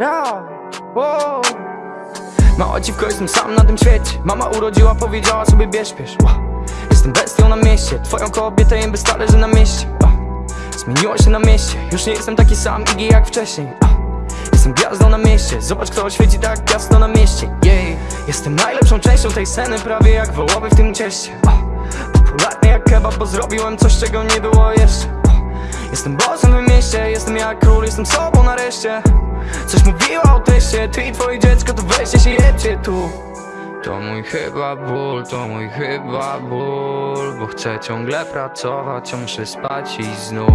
Ja, wow. Mała dziwko, jestem sam na tym świecie Mama urodziła, powiedziała sobie bierz, bierz wow. Jestem bestią na mieście Twoją kobietę jem bez talerzy na mieście wow. Zmieniło się na mieście Już nie jestem taki sam Iggy jak wcześniej wow. Jestem gwiazdą na mieście Zobacz kto świeci tak jasno na mieście Jestem najlepszą częścią tej sceny Prawie jak wołowy w tym cieście. Popularny jak kebab, bo zrobiłem coś czego nie było jeszcze. Jestem bossem w mieście Jestem jak król, jestem sobą nareszcie Coś mówiła o teście Ty i twoje dziecko to weźcie się jebcie tu to mój chyba ból, to mój chyba ból Bo chcę ciągle pracować, a muszę spać i znów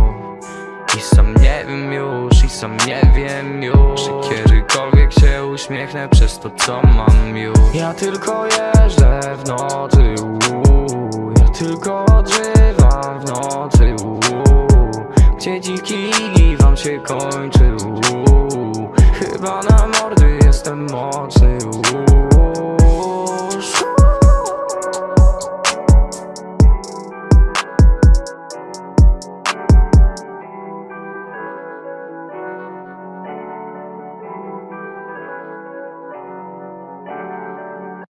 I sam nie wiem już, i sam nie wiem już Czy kiedykolwiek się uśmiechnę przez to co mam już Ja tylko jeżdżę w nocy, uuu. Ja tylko odżywam w nocy, uuu. Gdzie dziki wam się kończy, uuu dwa na mordy Jestem mocny, uuu.